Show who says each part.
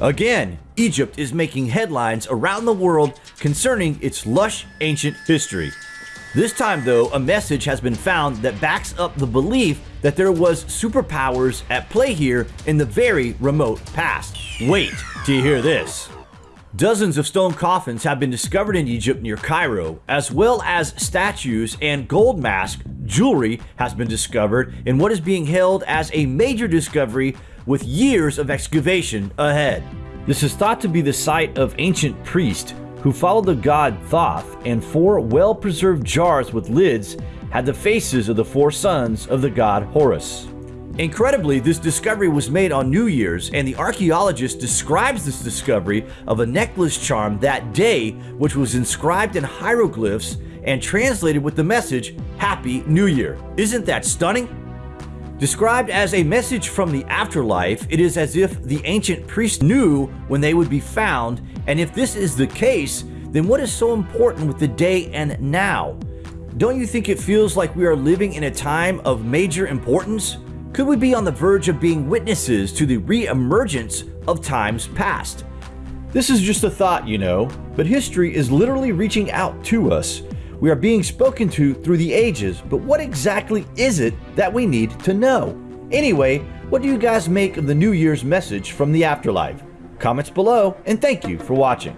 Speaker 1: Again, Egypt is making headlines around the world concerning its lush ancient history. This time though, a message has been found that backs up the belief that there was superpowers at play here in the very remote past. Wait till you hear this. Dozens of stone coffins have been discovered in Egypt near Cairo, as well as statues and gold mask jewelry has been discovered in what is being held as a major discovery with years of excavation ahead. This is thought to be the site of ancient priests who followed the god Thoth, and four well-preserved jars with lids had the faces of the four sons of the god Horus. Incredibly, this discovery was made on New Year's, and the archaeologist describes this discovery of a necklace charm that day, which was inscribed in hieroglyphs and translated with the message, Happy New Year. Isn't that stunning? Described as a message from the afterlife, it is as if the ancient priests knew when they would be found, and if this is the case, then what is so important with the day and now? Don't you think it feels like we are living in a time of major importance? Could we be on the verge of being witnesses to the re-emergence of times past? This is just a thought, you know, but history is literally reaching out to us. We are being spoken to through the ages, but what exactly is it that we need to know? Anyway, what do you guys make of the New Year's message from the afterlife? Comments below, and thank you for watching.